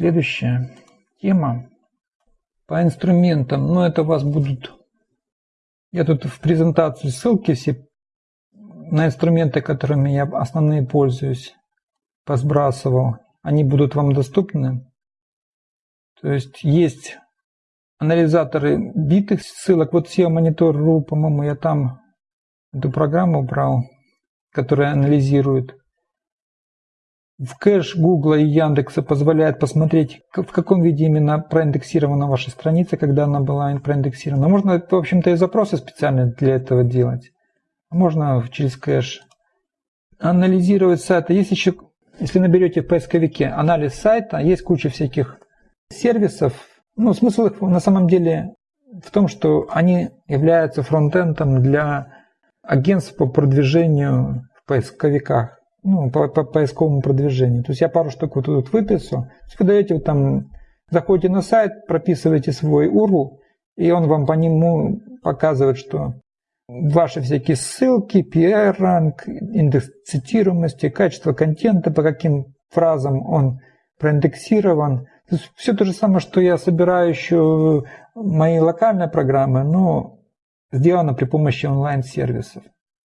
Следующая тема по инструментам. Ну, это вас будут... Я тут в презентацию ссылки все на инструменты, которыми я основные пользуюсь, посбрасывал. Они будут вам доступны. То есть есть анализаторы битых ссылок. Вот SEO Monitor.ru, по-моему, я там эту программу брал, которая анализирует. В кэш Гугла и Яндекса позволяет посмотреть, в каком виде именно проиндексирована ваша страница, когда она была проиндексирована. Можно, в общем-то, и запросы специально для этого делать. Можно через кэш. Анализировать сайты. Есть еще, если наберете в поисковике анализ сайта, есть куча всяких сервисов. Ну, смысл их на самом деле в том, что они являются фронтендом для агентств по продвижению в поисковиках, ну, по, по поисковому продвижению. То есть я пару штук вот тут выписал. Вы даете вот там, заходите на сайт, прописываете свой URL, и он вам по нему показывает, что ваши всякие ссылки, PR-ранг, индекс цитируемости, качество контента, по каким фразам он проиндексирован. То есть все то же самое, что я собираю еще мои локальные программы, но сделано при помощи онлайн-сервисов.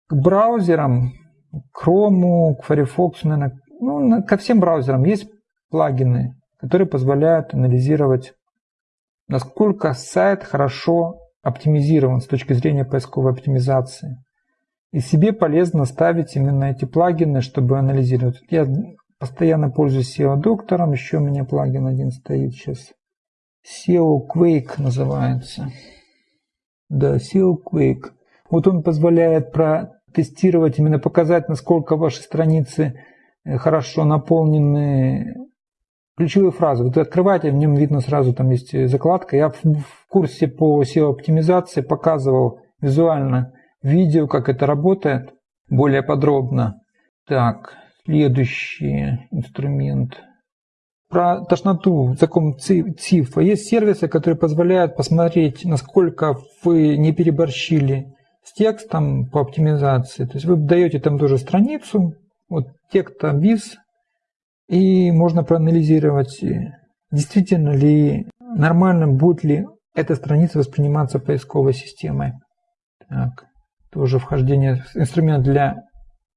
К браузерам, к Chrome, к Firefox, наверное, ну, ко всем браузерам есть плагины, которые позволяют анализировать, насколько сайт хорошо оптимизирован с точки зрения поисковой оптимизации. И себе полезно ставить именно эти плагины, чтобы анализировать. Я постоянно пользуюсь SEO-доктором, еще у меня плагин один стоит сейчас. SEO Quake называется. Да, SEO Quake. Вот он позволяет протестировать, именно показать, насколько ваши страницы э, хорошо наполнены ключевые фразы. Вот открываете, в нем видно сразу, там есть закладка. Я в, курсе по SEO-оптимизации показывал визуально видео, как это работает, более подробно. Так, следующий инструмент. Про тошноту, закон ЦИФа. Есть сервисы, которые позволяют посмотреть, насколько вы не переборщили с текстом по оптимизации. То есть вы даете там тоже страницу, вот текста виз, и можно проанализировать, действительно ли нормально будет ли эта страница восприниматься поисковой системой. Так, тоже вхождение, инструмент для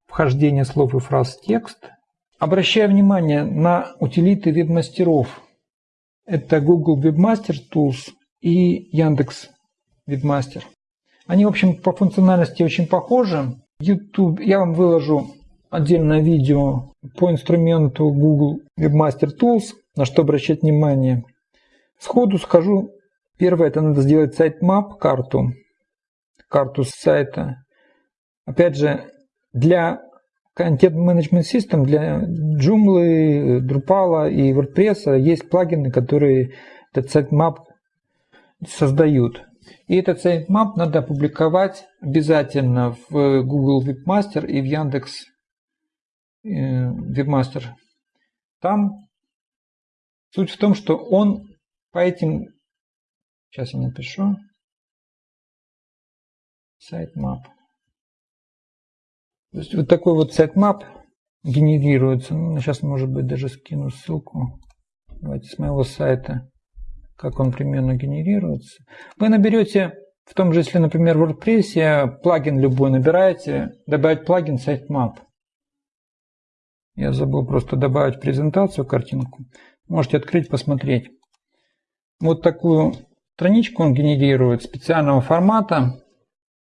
вхождения слов и фраз в текст. Обращая внимание на утилиты веб-мастеров. Это Google Webmaster Tools и Яндекс Webmaster. Они, в общем, по функциональности очень похожи. YouTube, я вам выложу отдельное видео по инструменту Google Webmaster Tools, на что обращать внимание. Сходу скажу, первое, это надо сделать сайт-мап, карту, карту сайта. Опять же, для Content Management System, для Joomla, Drupal и WordPress есть плагины, которые этот sitemap создают. И этот sitemap надо опубликовать обязательно в Google Webmaster и в Яндекс Webmaster. Э, Там суть в том, что он по этим... Сейчас я напишу. Sitemap. То есть вот такой вот sitemap генерируется. Ну, сейчас, может быть, даже скину ссылку. Давайте с моего сайта, как он примерно генерируется. Вы наберете в том же, если, например, в WordPress плагин любой набираете, добавить плагин sitemap. Я забыл просто добавить презентацию, картинку. Можете открыть, посмотреть. Вот такую страничку он генерирует специального формата,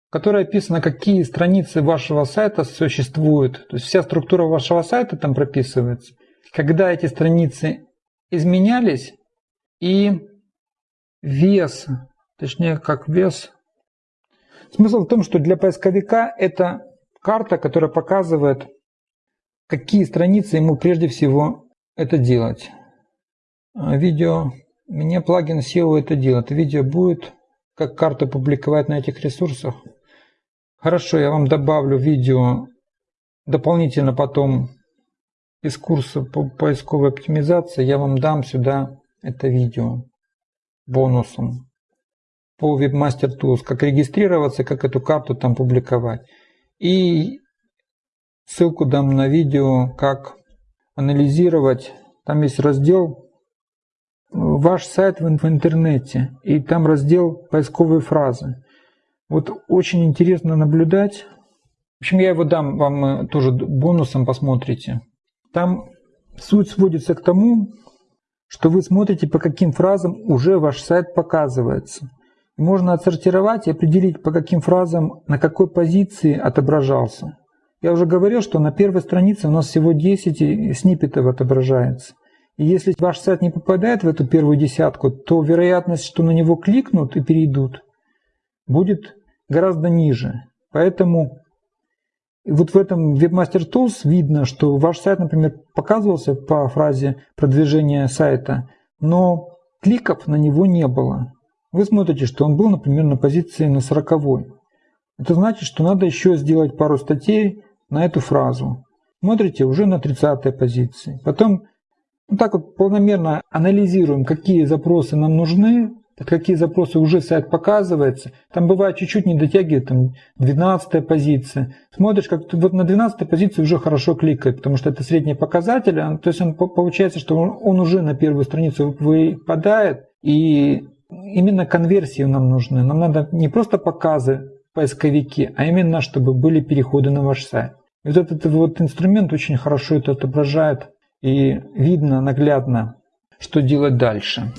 в которой описано, какие страницы вашего сайта существуют. То есть вся структура вашего сайта там прописывается. Когда эти страницы изменялись и вес, точнее как вес. Смысл в том, что для поисковика это карта, которая показывает какие страницы ему прежде всего это делать. А, видео, мне плагин SEO это делает. Видео будет, как карту публиковать на этих ресурсах. Хорошо, я вам добавлю видео дополнительно потом из курса по поисковой оптимизации. Я вам дам сюда это видео бонусом по Webmaster Tools, как регистрироваться, как эту карту там публиковать. И Ссылку дам на видео, как анализировать. Там есть раздел ваш сайт в интернете, и там раздел «Поисковые фразы». Вот очень интересно наблюдать. В общем, я его дам вам тоже бонусом, посмотрите. Там суть сводится к тому, что вы смотрите, по каким фразам уже ваш сайт показывается. можно отсортировать и определить, по каким фразам на какой позиции отображался. Я уже говорил, что на первой странице у нас всего 10 сниппетов отображается. И если ваш сайт не попадает в эту первую десятку, то вероятность, что на него кликнут и перейдут, будет гораздо ниже. Поэтому вот в этом Webmaster Tools видно, что ваш сайт, например, показывался по фразе продвижения сайта, но кликов на него не было. Вы смотрите, что он был, например, на позиции на 40. Это значит, что надо еще сделать пару статей на эту фразу. Смотрите, уже на 30 позиции. Потом вот так вот планомерно анализируем, какие запросы нам нужны, какие запросы уже сайт показывается. Там бывает чуть-чуть не дотягивает, там 12 позиция. Смотришь, как вот на 12 позиции уже хорошо кликает, потому что это средний показатель. То есть он, получается, что он, он уже на первую страницу выпадает. И именно конверсии нам нужны. Нам надо не просто показы поисковики, а именно, чтобы были переходы на ваш сайт. И вот этот вот инструмент очень хорошо это отображает и видно наглядно, что делать дальше.